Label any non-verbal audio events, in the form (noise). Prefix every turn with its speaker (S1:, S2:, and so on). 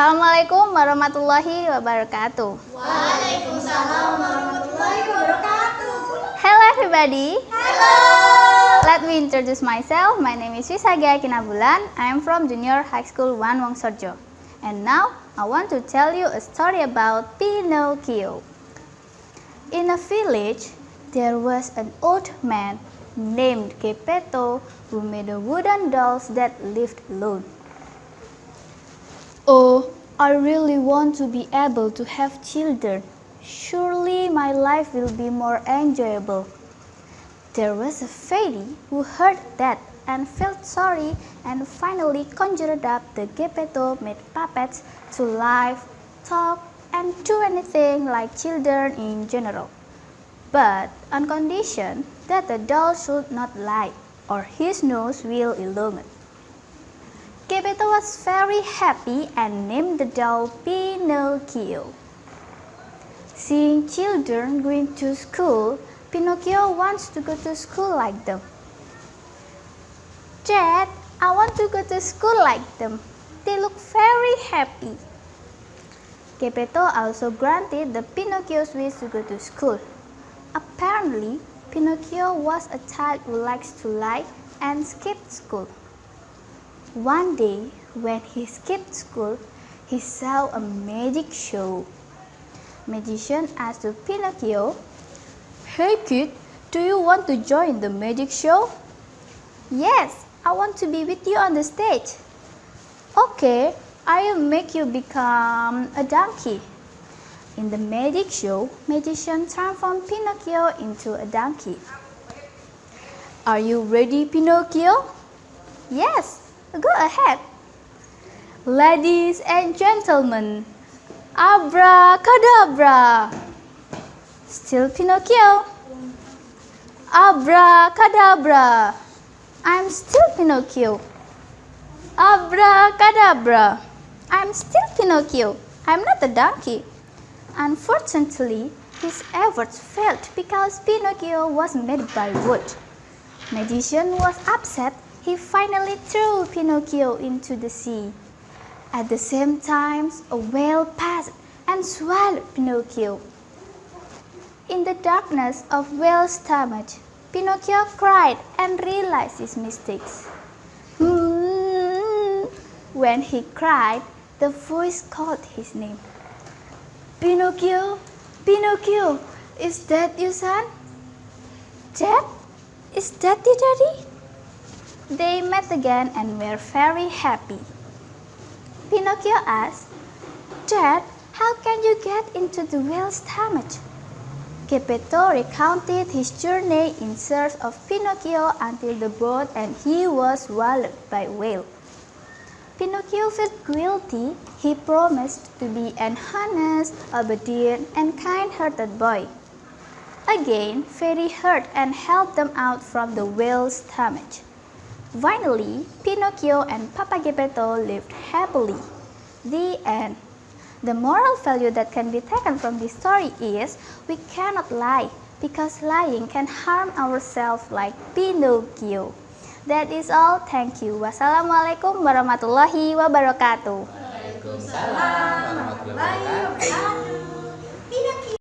S1: Assalamualaikum warahmatullahi wabarakatuh.
S2: Waalaikumsalam warahmatullahi wabarakatuh.
S1: Hello everybody.
S2: Hello.
S1: Let me introduce myself. My name is Wisagia Kinabulan. I am from Junior High School 1 Wongsorjo. And now I want to tell you a story about Pinocchio. In a village, there was an old man named Geppetto who made a wooden dolls that lived alone. I really want to be able to have children. Surely my life will be more enjoyable. There was a fairy who heard that and felt sorry and finally conjured up the Geppetto made puppets to live, talk, and do anything like children in general. But on condition that the doll should not lie or his nose will illuminate. Geppetto was very happy and named the doll Pinocchio. Seeing children going to school, Pinocchio wants to go to school like them. Dad, I want to go to school like them. They look very happy. Geppetto also granted the Pinocchio's wish to go to school. Apparently, Pinocchio was a child who likes to lie and skip school. One day, when he skipped school, he saw a magic show. Magician asked Pinocchio, Hey kid, do you want to join the magic show? Yes, I want to be with you on the stage. Okay, I will make you become a donkey. In the magic show, magician transformed Pinocchio into a donkey. Are you ready, Pinocchio? Yes, Go ahead. Ladies and gentlemen, abracadabra. Still Pinocchio. Abracadabra. I'm still Pinocchio. Abracadabra. I'm still Pinocchio. I'm not a donkey. Unfortunately, his efforts failed because Pinocchio was made by wood. Magician was upset he finally threw Pinocchio into the sea. At the same time, a whale passed and swallowed Pinocchio. In the darkness of whale's stomach, Pinocchio cried and realized his mistakes. (laughs) When he cried, the voice called his name. Pinocchio, Pinocchio, is that you, son? Dad? Is that you, daddy? They met again and were very happy. Pinocchio asked, Dad, how can you get into the whale's stomach? Geppetto recounted his journey in search of Pinocchio until the boat and he was swallowed by whale. Pinocchio felt guilty. He promised to be an honest, obedient, and kind-hearted boy. Again, Fairy heard and helped them out from the whale's stomach. Finally, Pinocchio and Papa Geppetto lived happily. The end. The moral value that can be taken from this story is we cannot lie because lying can harm ourselves like Pinocchio. That is all. Thank you. Wassalamualaikum warahmatullahi wabarakatuh.
S2: Waalaikumsalam warahmatullahi wabarakatuh.